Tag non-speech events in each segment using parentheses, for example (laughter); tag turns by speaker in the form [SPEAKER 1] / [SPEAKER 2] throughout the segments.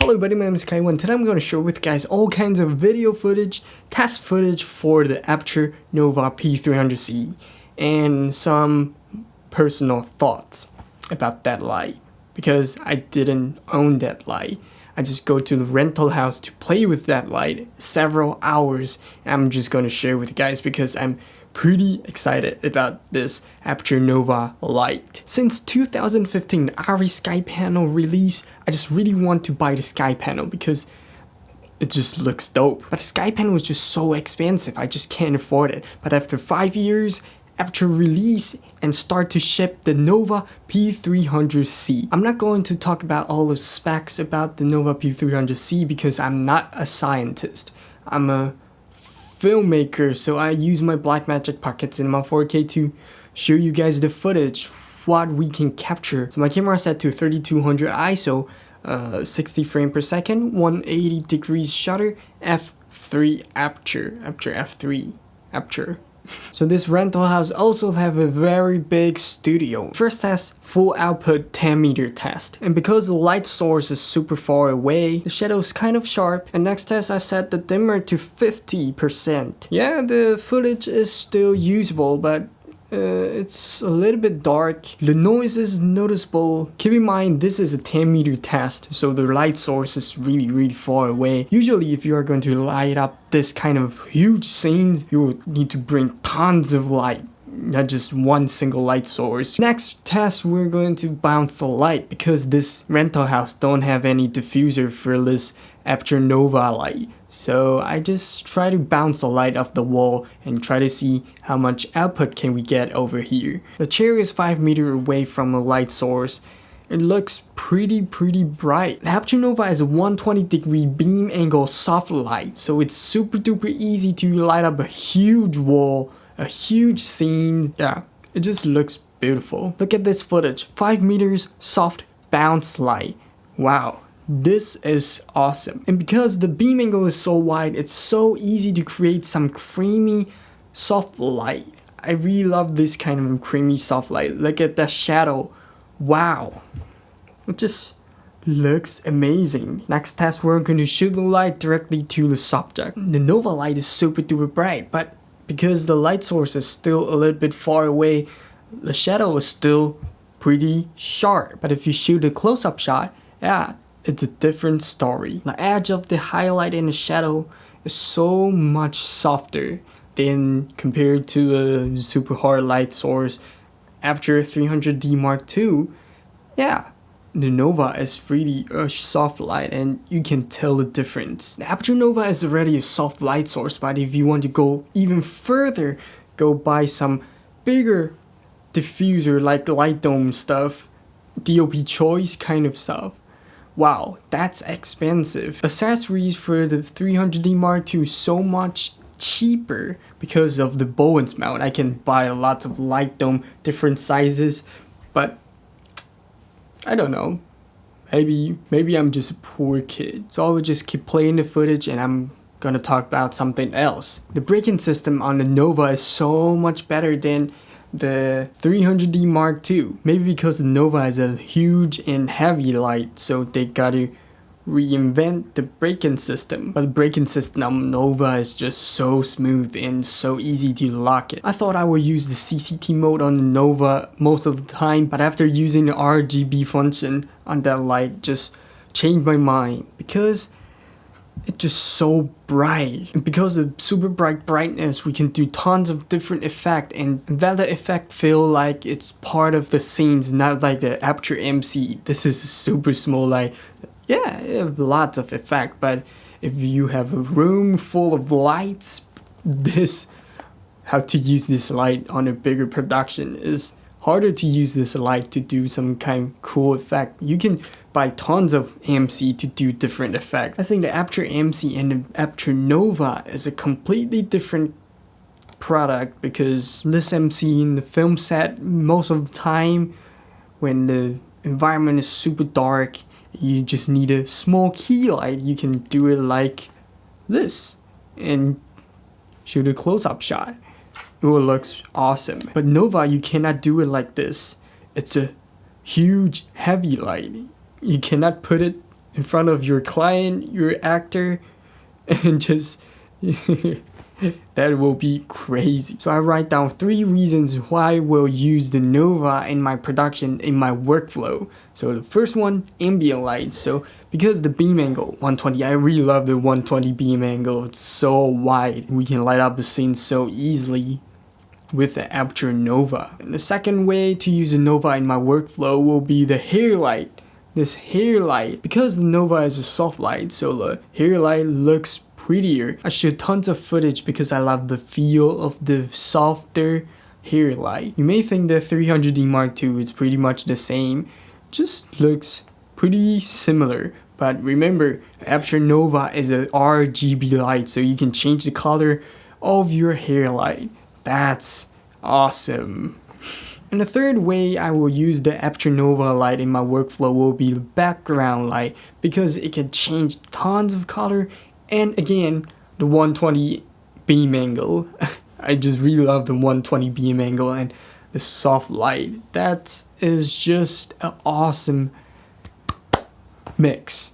[SPEAKER 1] Hello everybody, my name is Kai1. Today I'm going to share with you guys all kinds of video footage, test footage for the Aputure Nova P300C and some personal thoughts about that light because I didn't own that light. I just go to the rental house to play with that light several hours I'm just going to share with you guys because I'm pretty excited about this Aputure Nova light. Since 2015 ARRI Sky Panel release, I just really want to buy the Sky Panel because it just looks dope. But the Sky Panel is just so expensive, I just can't afford it. But after 5 years, Aputure release and start to ship the Nova P300C. I'm not going to talk about all the specs about the Nova P300C because I'm not a scientist. I'm a filmmaker, so I use my Blackmagic Pocket Cinema 4K to show you guys the footage, what we can capture. So my camera is set to 3200 ISO, uh, 60 frame per second, 180 degrees shutter, f3 aperture, aperture f3, aperture. So this rental house also have a very big studio. First test, full output 10 meter test. And because the light source is super far away, the shadow is kind of sharp. And next test I set the dimmer to 50%. Yeah, the footage is still usable, but uh, it's a little bit dark. The noise is noticeable. Keep in mind this is a 10 meter test so the light source is really really far away. Usually if you are going to light up this kind of huge scenes you will need to bring tons of light not just one single light source. Next test we're going to bounce the light because this rental house don't have any diffuser for this Aputure Nova light. So I just try to bounce the light off the wall and try to see how much output can we get over here. The chair is 5 meter away from the light source. It looks pretty pretty bright. The Nova is a 120 degree beam angle soft light so it's super duper easy to light up a huge wall, a huge scene. Yeah, it just looks beautiful. Look at this footage, 5 meters soft bounce light. Wow, this is awesome. And because the beam angle is so wide, it's so easy to create some creamy soft light. I really love this kind of creamy soft light. Look at that shadow. Wow. It just looks amazing. Next test we're going to shoot the light directly to the subject. The Nova light is super duper bright, but because the light source is still a little bit far away, the shadow is still pretty sharp. But if you shoot a close-up shot, yeah, it's a different story. The edge of the highlight and the shadow is so much softer than compared to a super hard light source Aputure 300D Mark II. Yeah, the Nova is really a soft light and you can tell the difference. The Aputure Nova is already a soft light source but if you want to go even further, go buy some bigger diffuser like light dome stuff, DOP choice kind of stuff. Wow, that's expensive. Accessories for the 300D Mark II so much cheaper because of the Bowens mount. I can buy lots of light dome, different sizes, but I don't know. Maybe, maybe I'm just a poor kid. So I will just keep playing the footage and I'm gonna talk about something else. The braking system on the Nova is so much better than the 300D Mark II. Maybe because the Nova is a huge and heavy light, so they gotta reinvent the braking system. But the braking system on Nova is just so smooth and so easy to lock it. I thought I would use the CCT mode on the Nova most of the time, but after using the RGB function on that light, just changed my mind because it's just so bright. And because of super bright brightness, we can do tons of different effect and that effect feel like it's part of the scenes, not like the Aputure MC. This is super small light. Yeah, lots of effect, but if you have a room full of lights, this, how to use this light on a bigger production is harder to use this light to do some kind of cool effect. You can buy tons of AMC to do different effect. I think the Aputure AMC and the Aputure Nova is a completely different product because this MC in the film set most of the time when the environment is super dark you just need a small key light you can do it like this and shoot a close-up shot it looks awesome. But Nova, you cannot do it like this. It's a huge, heavy light. You cannot put it in front of your client, your actor, (laughs) and just (laughs) (laughs) that will be crazy. So I write down three reasons why I will use the Nova in my production, in my workflow. So the first one, ambient light. So because the beam angle, 120, I really love the 120 beam angle. It's so wide. We can light up the scene so easily with the Aputure Nova. And the second way to use the Nova in my workflow will be the hair light. This hair light, because the Nova is a soft light, so the hair light looks prettier. I shoot tons of footage because I love the feel of the softer hair light. You may think the 300D Mark II is pretty much the same, just looks pretty similar. But remember, Aputure Nova is a RGB light, so you can change the color of your hair light. That's awesome. (laughs) And the third way I will use the Aputure Nova light in my workflow will be the background light because it can change tons of color and again, the 120 beam angle. (laughs) I just really love the 120 beam angle and the soft light. That is just an awesome mix.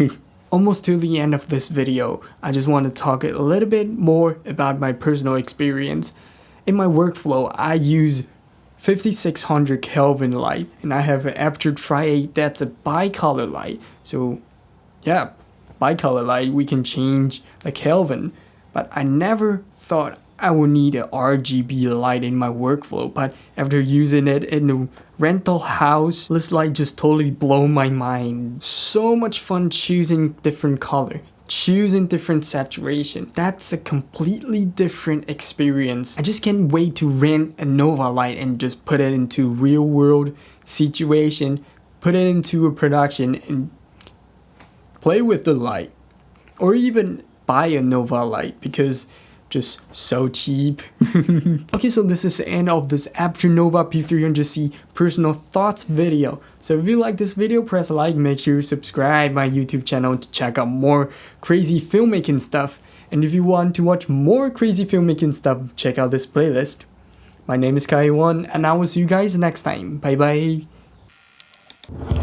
[SPEAKER 1] (laughs) Almost to the end of this video, I just want to talk a little bit more about my personal experience. In my workflow, I use 5600 Kelvin light and I have an Aputure Tri-8 that's a bicolor light. So yeah, bicolor light, we can change the Kelvin. But I never thought I would need a RGB light in my workflow, but after using it in the rental house, this light just totally blew my mind. So much fun choosing different color, choosing different saturation. That's a completely different experience. I just can't wait to rent a Nova light and just put it into real world situation, put it into a production and play with the light or even buy a Nova light because just so cheap. (laughs) okay, so this is the end of this Aputure Nova P300C personal thoughts video. So if you like this video, press like, make sure you subscribe my YouTube channel to check out more crazy filmmaking stuff. And if you want to watch more crazy filmmaking stuff, check out this playlist. My name is Kai1 and I will see you guys next time. Bye bye.